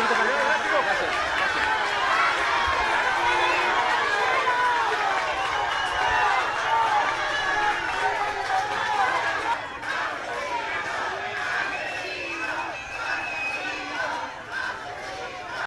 poquito para.